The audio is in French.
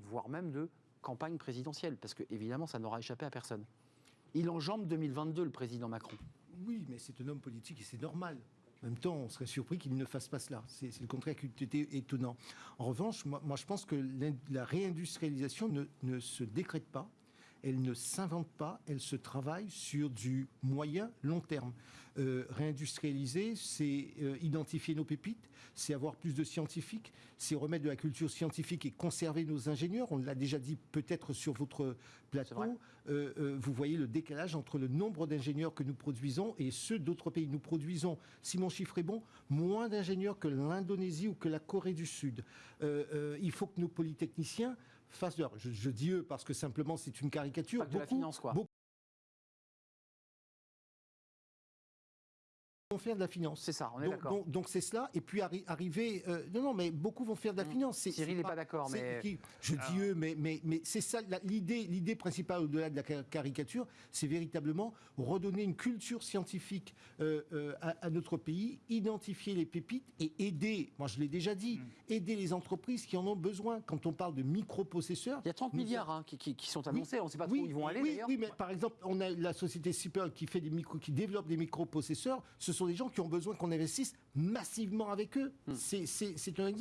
voire même de campagne présidentielle, parce que évidemment, ça n'aura échappé à personne. Il enjambe 2022, le président Macron. Oui, mais c'est un homme politique et c'est normal. En même temps, on serait surpris qu'il ne fasse pas cela. C'est le contraire qui était étonnant. En revanche, moi, je pense que la réindustrialisation ne se décrète pas elle ne s'invente pas, elle se travaille sur du moyen long terme. Euh, réindustrialiser, c'est euh, identifier nos pépites, c'est avoir plus de scientifiques, c'est remettre de la culture scientifique et conserver nos ingénieurs. On l'a déjà dit peut-être sur votre plateau. Euh, vous voyez le décalage entre le nombre d'ingénieurs que nous produisons et ceux d'autres pays. Nous produisons, si mon chiffre est bon, moins d'ingénieurs que l'Indonésie ou que la Corée du Sud. il faut que nos polytechniciens leur... Je, dis eux parce que simplement c'est une caricature. de la finance, quoi. Vont faire de la finance. C'est ça, on est d'accord. Donc c'est cela. Et puis arriver. Euh, non, non, mais beaucoup vont faire de la mmh. finance. Cyril n'est pas, d'accord, mais. je dis ah. eux, mais, mais, mais c'est ça. L'idée, l'idée principale au-delà de la caricature, c'est véritablement redonner une culture scientifique euh, euh, à, notre pays, identifier les pépites et aider. Moi, je l'ai déjà dit, mmh. aider les entreprises qui en ont besoin. Quand on parle de microprocesseurs. Il y a 30 milliards hein, qui, qui, sont annoncés. on ne sait pas trop où ils vont aller. Oui, mais par exemple, on a la société Sipel qui fait des micro, qui développe des microprocesseurs. Ce sont des gens qui ont besoin qu'on investisse massivement avec eux. Hmm. C'est un exemple.